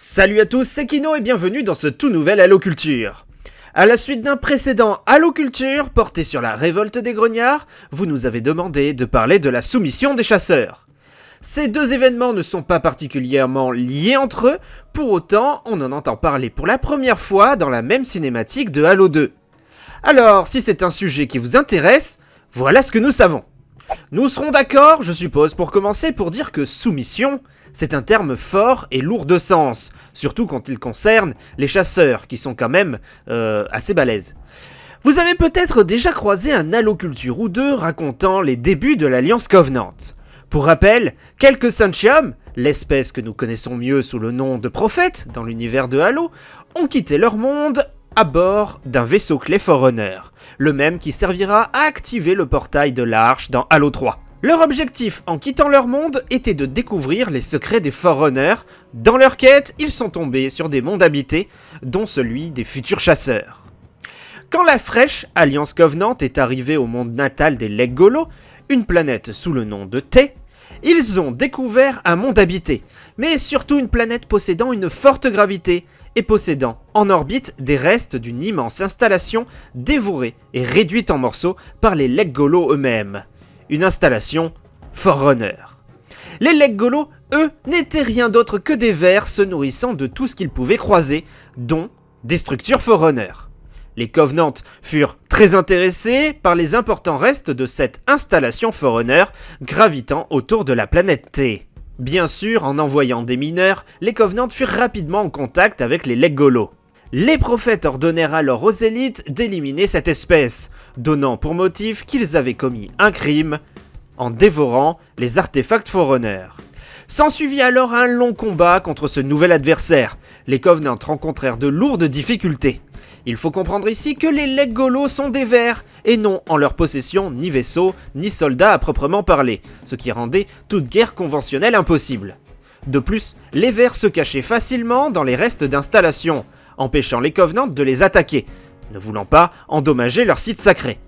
Salut à tous, c'est Kino et bienvenue dans ce tout nouvel Halo Culture. À la suite d'un précédent Halo Culture porté sur la révolte des grognards, vous nous avez demandé de parler de la soumission des chasseurs. Ces deux événements ne sont pas particulièrement liés entre eux, pour autant on en entend parler pour la première fois dans la même cinématique de Halo 2. Alors, si c'est un sujet qui vous intéresse, voilà ce que nous savons. Nous serons d'accord, je suppose, pour commencer, pour dire que soumission, c'est un terme fort et lourd de sens, surtout quand il concerne les chasseurs, qui sont quand même euh, assez balèzes. Vous avez peut-être déjà croisé un alloculture ou deux racontant les débuts de l'Alliance Covenant. Pour rappel, quelques Sunchium, l'espèce que nous connaissons mieux sous le nom de prophètes dans l'univers de Halo, ont quitté leur monde à bord d'un vaisseau clé Forerunner, le même qui servira à activer le portail de l'Arche dans Halo 3. Leur objectif en quittant leur monde était de découvrir les secrets des Forerunners. Dans leur quête, ils sont tombés sur des mondes habités, dont celui des futurs chasseurs. Quand la fraîche Alliance Covenant est arrivée au monde natal des Leggolo, une planète sous le nom de T, ils ont découvert un monde habité, mais surtout une planète possédant une forte gravité et possédant en orbite des restes d'une immense installation dévorée et réduite en morceaux par les Leggolo eux-mêmes une installation Forerunner. Les Leggolo, eux, n'étaient rien d'autre que des vers se nourrissant de tout ce qu'ils pouvaient croiser, dont des structures Forerunner. Les Covenants furent très intéressés par les importants restes de cette installation Forerunner gravitant autour de la planète T. Bien sûr, en envoyant des mineurs, les Covenants furent rapidement en contact avec les Leggolo. Les prophètes ordonnèrent alors aux élites d'éliminer cette espèce, donnant pour motif qu'ils avaient commis un crime en dévorant les artefacts Forerunner. S'ensuivit alors un long combat contre ce nouvel adversaire. Les Covenants rencontrèrent de lourdes difficultés. Il faut comprendre ici que les Leggolo sont des vers, et non en leur possession ni vaisseaux, ni soldats à proprement parler, ce qui rendait toute guerre conventionnelle impossible. De plus, les vers se cachaient facilement dans les restes d'installations, empêchant les Covenants de les attaquer, ne voulant pas endommager leur site sacré.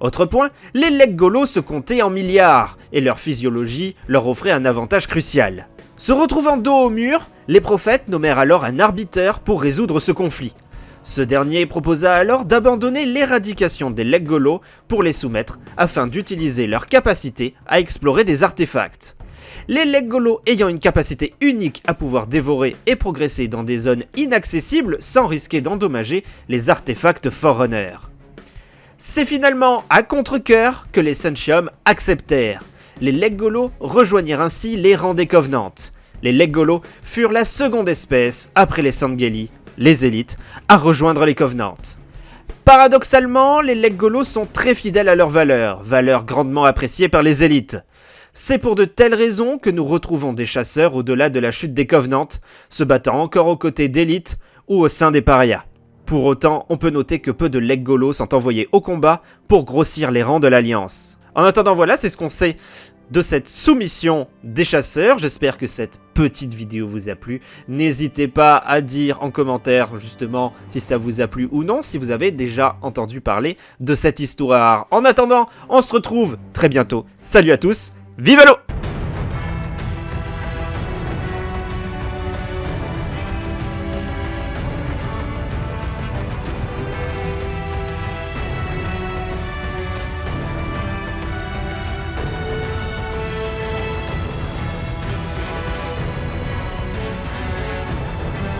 Autre point, les Leggolo se comptaient en milliards, et leur physiologie leur offrait un avantage crucial. Se retrouvant dos au mur, les prophètes nommèrent alors un arbitre pour résoudre ce conflit. Ce dernier proposa alors d'abandonner l'éradication des Leggolo pour les soumettre afin d'utiliser leur capacité à explorer des artefacts les Leggolo ayant une capacité unique à pouvoir dévorer et progresser dans des zones inaccessibles sans risquer d'endommager les artefacts Forerunner. C'est finalement à contre-coeur que les Sunchium acceptèrent. Les Leggolo rejoignirent ainsi les rangs des Covenants. Les Leggolo furent la seconde espèce, après les Sangeli, les élites, à rejoindre les Covenants. Paradoxalement, les Leggolo sont très fidèles à leurs valeurs, valeurs grandement appréciées par les élites. C'est pour de telles raisons que nous retrouvons des chasseurs au-delà de la chute des Covenants, se battant encore aux côtés d'élites ou au sein des parias. Pour autant, on peut noter que peu de Leggolo sont envoyés au combat pour grossir les rangs de l'Alliance. En attendant, voilà, c'est ce qu'on sait de cette soumission des chasseurs. J'espère que cette petite vidéo vous a plu. N'hésitez pas à dire en commentaire justement si ça vous a plu ou non, si vous avez déjà entendu parler de cette histoire. En attendant, on se retrouve très bientôt. Salut à tous Vive l'eau